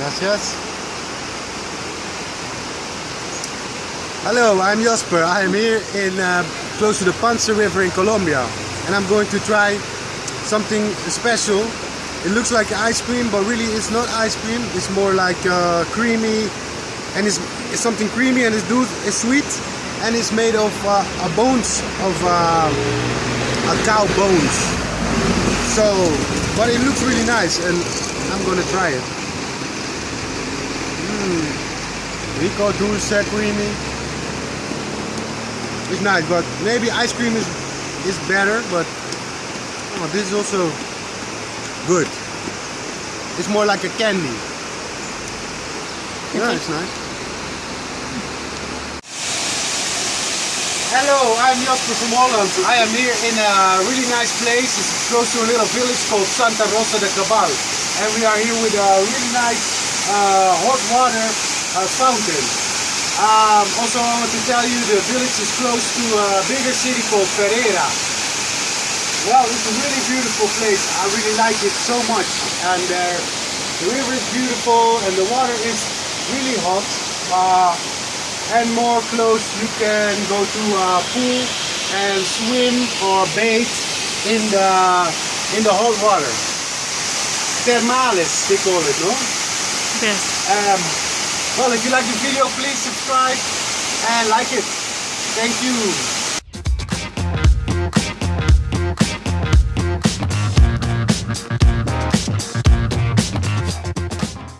Gracias. Hello, I'm Jasper. I am here in uh, close to the Pance River in Colombia, and I'm going to try something special. It looks like ice cream, but really it's not ice cream. It's more like uh, creamy, and it's, it's, something creamy and it's, do, it's sweet, and it's made of uh, bones of uh, a cow bones. So, but it looks really nice, and I'm gonna try it. Mmm, rico dulce creamy. It's nice, but maybe ice cream is is better. But oh, this is also good. It's more like a candy. Yeah, it's nice. Hello, I'm Jasper from Holland. I am here in a really nice place. It's close to a little village called Santa Rosa de Cabal. And we are here with a really nice uh, hot water uh, fountain. Um, also, I want to tell you the village is close to a bigger city called Pereira. Well, it's a really beautiful place. I really like it so much. And uh, the river is beautiful and the water is really hot. Uh, and more close, you can go to a pool and swim or bathe in the in the hot water. Termales, they call it, no? Yes. Um, well, if you like the video, please subscribe and like it. Thank you.